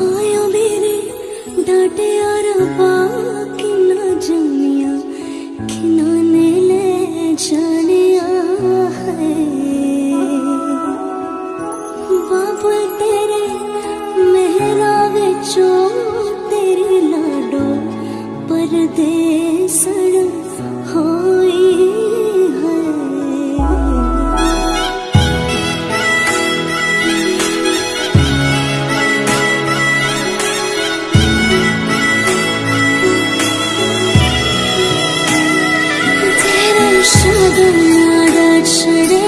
我有 treated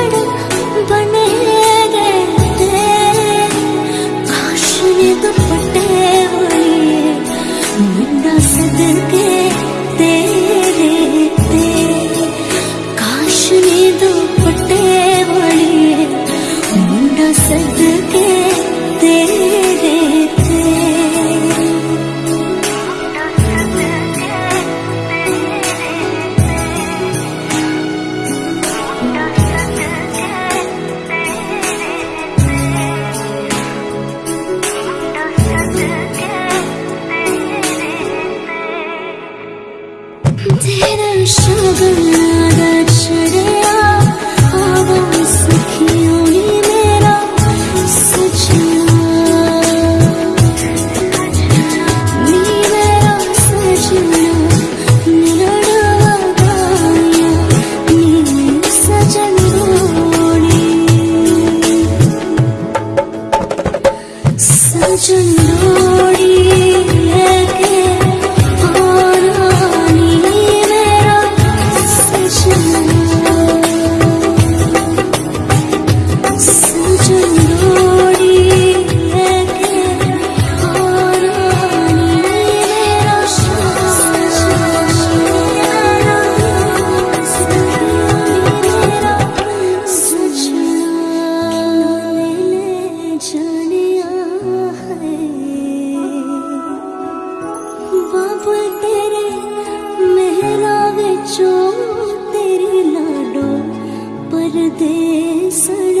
they sir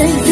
said